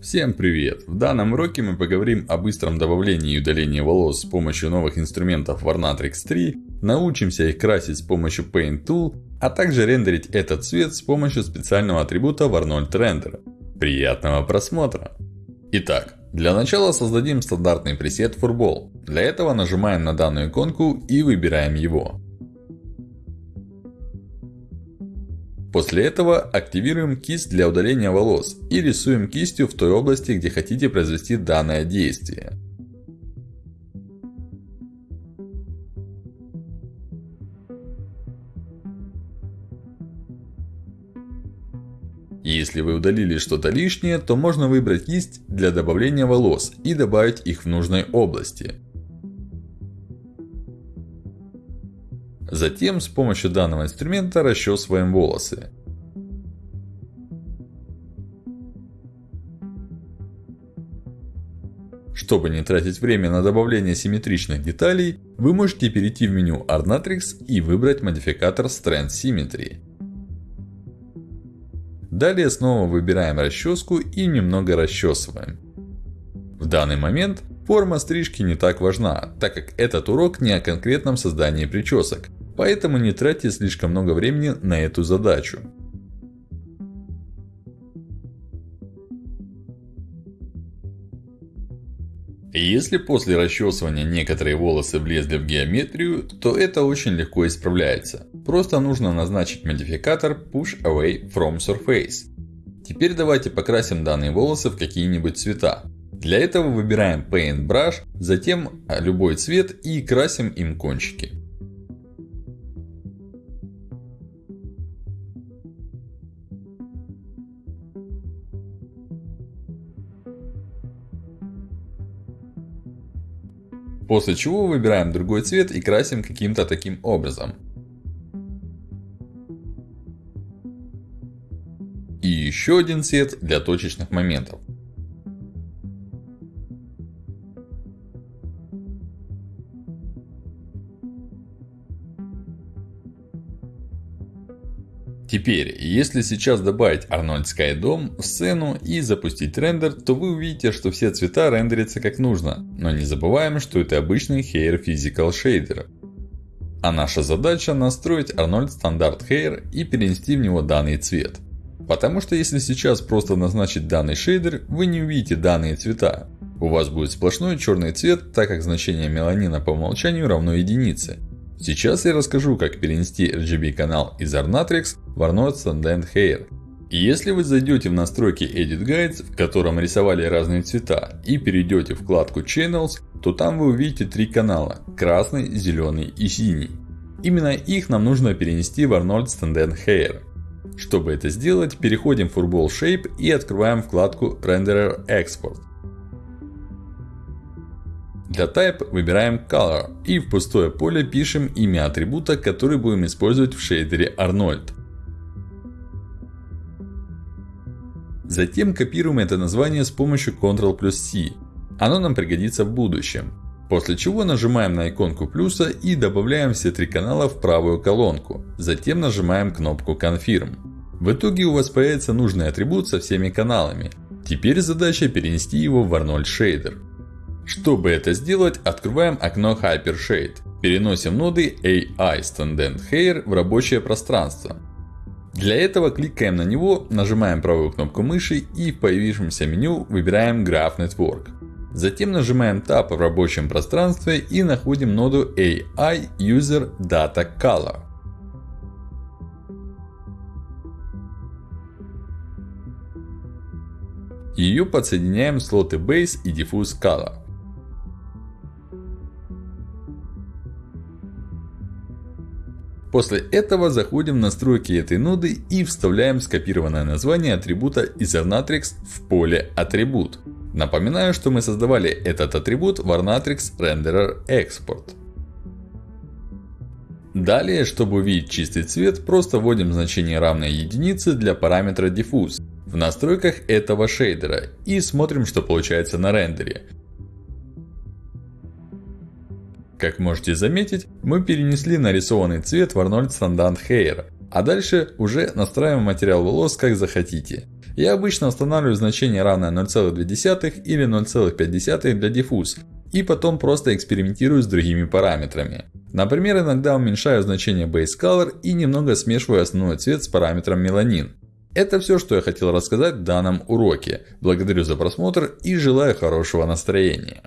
Всем привет! В данном уроке мы поговорим о быстром добавлении и удалении волос с помощью новых инструментов Varnatrix 3, научимся их красить с помощью Paint Tool, а также рендерить этот цвет с помощью специального атрибута Varnold Render. Приятного просмотра! Итак, для начала создадим стандартный пресет Furball. Для этого нажимаем на данную иконку и выбираем его. После этого активируем кисть для удаления волос и рисуем кистью в той области, где хотите произвести данное действие. Если вы удалили что-то лишнее, то можно выбрать кисть для добавления волос и добавить их в нужной области. Затем с помощью данного инструмента расчесываем волосы. Чтобы не тратить время на добавление симметричных деталей, вы можете перейти в меню Arnatrix и выбрать модификатор Strand Symmetry. Далее снова выбираем расческу и немного расчесываем. В данный момент форма стрижки не так важна, так как этот урок не о конкретном создании причесок. Поэтому не тратьте слишком много времени на эту задачу. Если после расчесывания некоторые волосы влезли в геометрию, то это очень легко исправляется. Просто нужно назначить модификатор Push Away from Surface. Теперь давайте покрасим данные волосы в какие-нибудь цвета. Для этого выбираем Paint Brush, затем любой цвет и красим им кончики. После чего выбираем другой цвет и красим каким-то таким образом. И еще один цвет для точечных моментов. Теперь, если сейчас добавить Arnold Sky Dome в сцену и запустить рендер, то вы увидите, что все цвета рендерятся как нужно. Но не забываем, что это обычный Hair Physical Shader. А наша задача настроить Arnold Standard Hair и перенести в него данный цвет. Потому что если сейчас просто назначить данный шейдер, вы не увидите данные цвета. У вас будет сплошной черный цвет, так как значение меланина по умолчанию равно единице. Сейчас я расскажу, как перенести RGB канал из Arnatrix в Arnold Standard Hair. И если вы зайдете в настройки Edit Guides, в котором рисовали разные цвета, и перейдете в вкладку Channels, то там вы увидите три канала – красный, зеленый и синий. Именно их нам нужно перенести в Arnold Standard Hair. Чтобы это сделать, переходим в Furball Shape и открываем вкладку Renderer Export. Для Type выбираем Color и в пустое поле пишем имя атрибута, который будем использовать в шейдере Arnold. Затем копируем это название с помощью Ctrl плюс C. Оно нам пригодится в будущем. После чего нажимаем на иконку плюса и добавляем все три канала в правую колонку. Затем нажимаем кнопку Confirm. В итоге у вас появится нужный атрибут со всеми каналами. Теперь задача перенести его в Arnold Shader. Чтобы это сделать, открываем окно Hypershade. Переносим ноды AI Standard Hair в рабочее пространство. Для этого кликаем на него, нажимаем правую кнопку мыши и в появившемся меню выбираем Graph Network. Затем нажимаем Tab в рабочем пространстве и находим ноду AI User Data Color. Ее подсоединяем в слоты Base и Diffuse Color. После этого заходим в настройки этой ноды и вставляем скопированное название атрибута из Arnatrix в поле атрибут. Напоминаю, что мы создавали этот атрибут в Arnatrix Renderer Export. Далее, чтобы увидеть чистый цвет, просто вводим значение равное единице для параметра Diffuse в настройках этого шейдера и смотрим, что получается на рендере. Как можете заметить, мы перенесли нарисованный цвет в Arnold Standard Hair. А дальше уже настраиваем материал волос как захотите. Я обычно устанавливаю значение равное 0,2 или 0,5 для диффуз. И потом просто экспериментирую с другими параметрами. Например, иногда уменьшаю значение Base Color и немного смешиваю основной цвет с параметром меланин. Это все, что я хотел рассказать в данном уроке. Благодарю за просмотр и желаю хорошего настроения.